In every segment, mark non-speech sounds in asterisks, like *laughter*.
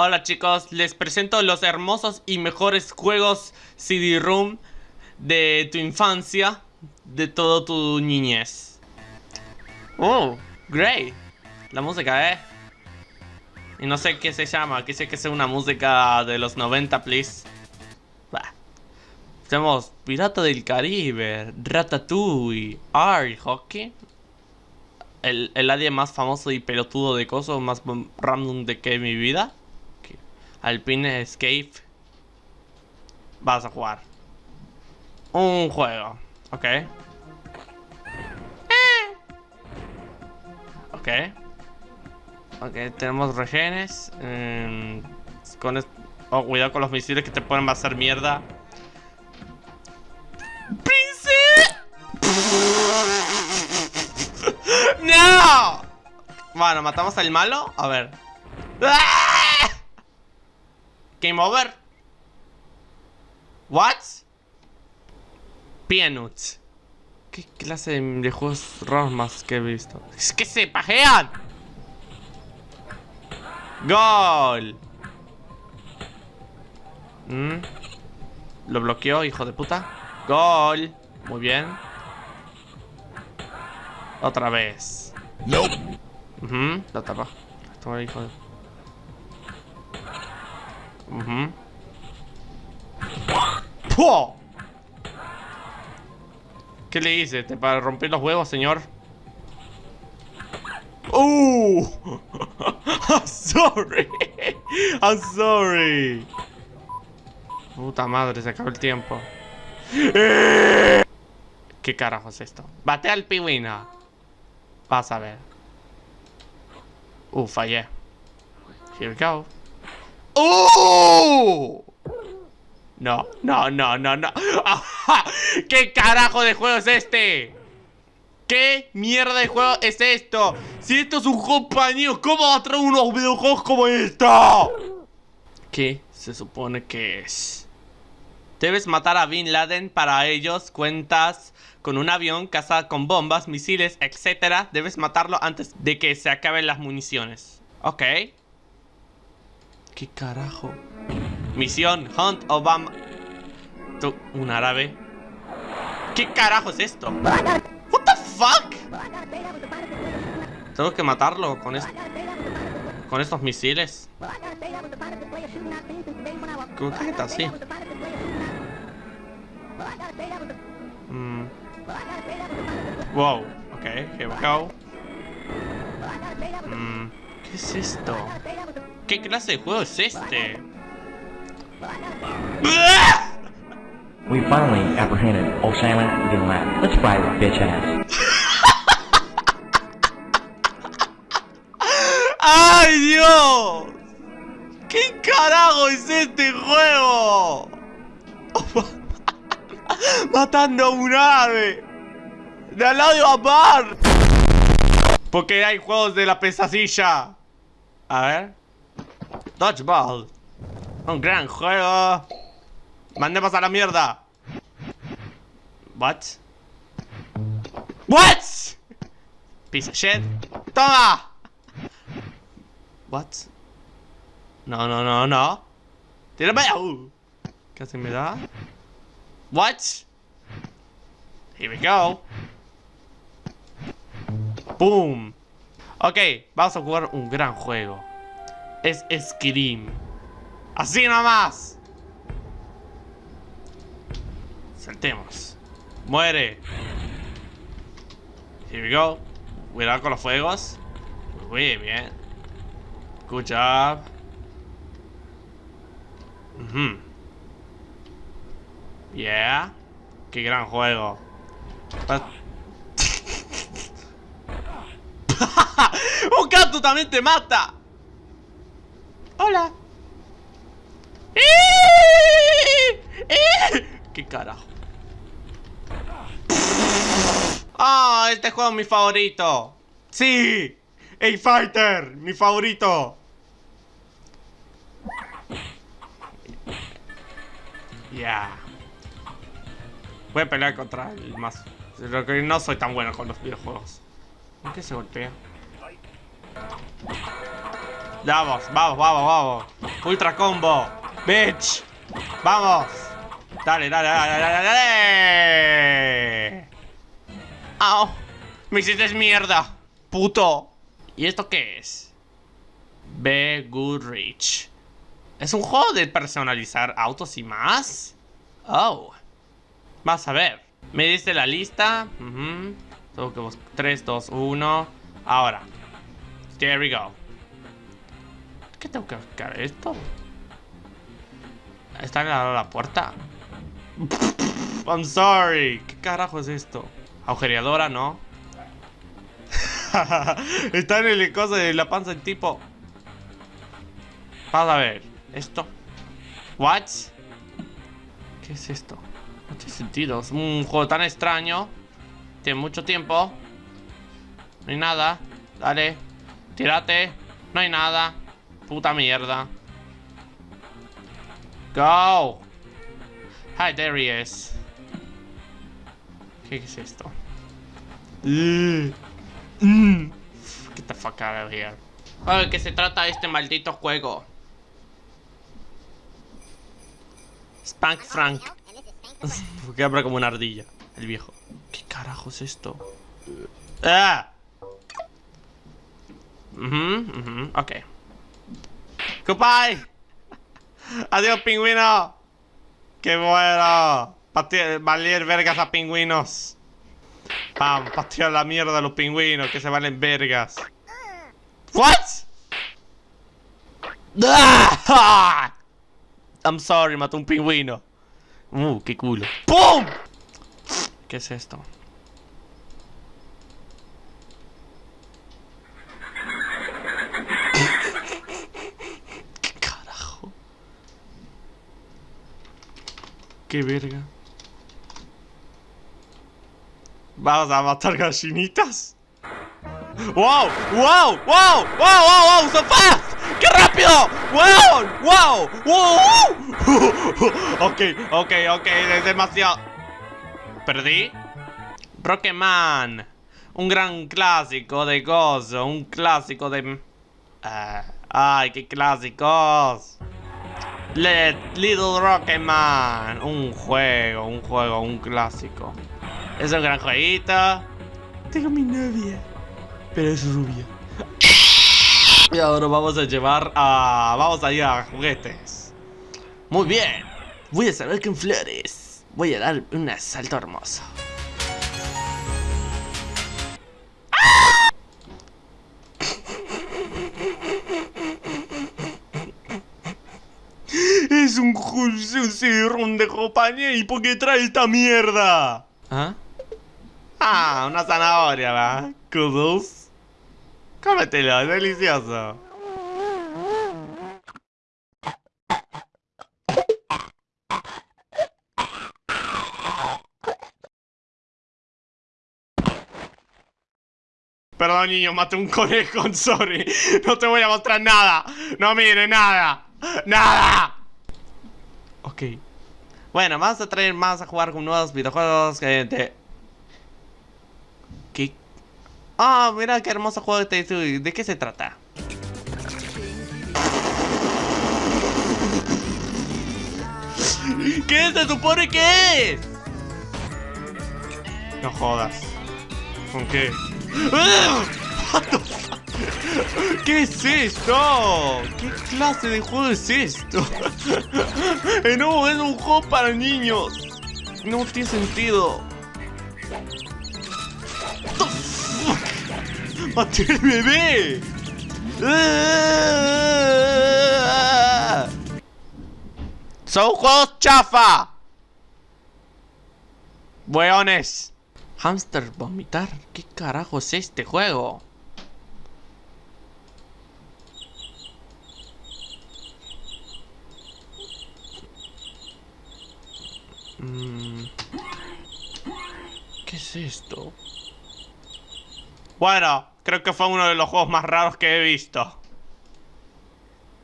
Hola chicos, les presento los hermosos y mejores juegos CD-ROOM de tu infancia, de todo tu niñez. Oh, great. La música, ¿eh? Y no sé qué se llama, que sé que es una música de los 90, please. Bah. Tenemos Pirata del Caribe, Ratatouille, Art Hockey. El, el más famoso y pelotudo de coso, más random de que mi vida. Alpine Escape. Vas a jugar. Un juego. Ok. Ok. Ok, tenemos regenes. Eh, con oh, cuidado con los misiles que te pueden hacer mierda. ¡Prince! *laughs* ¡No! Bueno, matamos al malo. A ver. ¡Ah! Game over. What? Peanuts. ¿Qué clase de juegos raros más que he visto? ¡Es que se pajean! ¡Gol! ¿Mm? Lo bloqueó, hijo de puta. ¡Gol! Muy bien. Otra vez. No. Uh Lo tapa. Esto hijo de... Uh ¿Qué le hice? ¿Te para romper los huevos, señor? ¡Uh! *laughs* I'm sorry. I'm sorry. Puta madre, se acabó el tiempo. ¿Qué carajo es esto? Bate al pingüino. Vas a ver. Uh, fallé. Here we go. ¡Oh! No, no, no, no, no. *laughs* ¿Qué carajo de juego es este? ¿Qué mierda de juego es esto? Si esto es un compañero, ¿cómo va a traer unos videojuegos como esto? ¿Qué se supone que es? Debes matar a Bin Laden para ellos cuentas con un avión, casa con bombas, misiles, etc. Debes matarlo antes de que se acaben las municiones. Ok. ¿Qué carajo? Misión Hunt Obama. ¿Tú, un árabe. ¿Qué carajo es esto? What the fuck? Tengo que matarlo con esto. Con estos misiles. ¿Cómo que está así? Mm. Wow, ok, here we go. Mm. ¿Qué es esto? ¿Qué clase de juego es este? *laughs* We finally apprehended Osama bin Laden. Let's fry this bitch ass. *laughs* ¡Ay, Dios! ¿Qué carajo es este juego? *laughs* Matando a un ave. De al lado de Amar. Porque hay juegos de la pesadilla. A ver. Dodgeball. Un gran juego. Mandemos a la mierda. What? What? Piece of shit. Toma. What? No, no, no, no. Tírame. Uh. ¿Qué hace me da? What? Here we go. Boom. Ok, vamos a jugar un gran juego. Es Scream. Así nomás. Saltemos. Muere. Here we go. Cuidado con los fuegos. Muy bien. Good job. Yeah. Qué gran juego. ¡Un gato también te mata! ¡Hola! ¿Qué carajo? ¡Ah! este juego es mi favorito. ¡Sí! A-Fighter! ¡Mi favorito! Ya. Voy a pelear contra el más. Lo que no soy tan bueno con los videojuegos. ¿Por qué se golpea? Vamos, vamos, vamos, vamos. Ultra combo. Bitch. Vamos. Dale, dale, dale, dale, dale. Au. Me hiciste mierda. Puto. ¿Y esto qué es? Be Goodrich. ¿Es un juego de personalizar autos y más? Oh. Vas a ver. Me diste la lista. Uh Tengo que buscar 3, 2, 1. Ahora. There we go. ¿Qué tengo que buscar? ¿Esto? ¿Está la, la puerta? *laughs* I'm sorry. ¿Qué carajo es esto? Agujereadora, ¿no? *laughs* Está en el cosa de la panza del tipo. Vamos a ver. Esto. What? ¿Qué es esto? No tiene sentido. Es un juego tan extraño. Tiene mucho tiempo. No hay nada. Dale. Tírate. No hay nada. Puta mierda. Go. Hi, there he is. ¿Qué es esto? Mm. Get the fuck out of here. ¿De qué se trata este maldito juego? Spank Frank. *laughs* Porque habla como una ardilla, el viejo. ¿Qué carajo es esto? ¡Ah! Uh -huh, ok. Goodbye. Adiós, pingüino. Qué bueno. Valer vergas a pingüinos. Vamos, patear la mierda a los pingüinos que se valen vergas. What? Ah! I'm sorry, mató un pingüino. Uh, qué culo. ¡Pum! ¿Qué es esto? ¿Qué verga? ¿Vamos a matar gallinitas? ¡Wow! ¡Wow! ¡Wow! ¡Wow! ¡Wow! ¡Wow! ¡So fast! ¡Qué rápido! ¡Wow! ¡Wow! ¡Wow! *laughs* ok, ok, ok, es demasiado. ¿Perdí? Rocketman. Un gran clásico de gozo. Un clásico de... Uh, ¡Ay, qué clásicos! Let Little Rocketman. Un juego, un juego, un clásico. Es un gran jueguito. Tengo mi novia. Pero es rubia. *laughs* Y ahora vamos a llevar a... Vamos a ir a juguetes. Muy bien. Voy a salir con flores. Voy a dar un asalto hermoso. Es un, un de compañía y por qué trae esta mierda. ¿Ah? Ah, una zanahoria, ¿va? Kudos. Cómetelo, es delicioso. Perdón, niño, maté un conejo, *laughs* sorry. No te voy a mostrar nada. No mire, nada. ¡Nada! Ok. Bueno, vamos a traer más a jugar con nuevos videojuegos que de... ¿Qué? Ah, mira qué hermoso juego de ¿De qué se trata? ¿Qué se supone que es? No jodas. ¿Con qué? ¿Qué es esto? ¿Qué clase de juego es esto? Eh, no, es un juego para niños. No tiene sentido. *laughs* ¡Maté el bebé! ¡Son juegos chafa! Weones. Hamster vomitar. ¿Qué carajo es este juego? Mm. ¿Qué es esto? Bueno, creo que fue uno de los juegos más raros que he visto.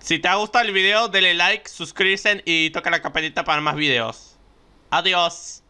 Si te ha gustado el video, dale like, suscríbete y toca la campanita para más videos. Adiós.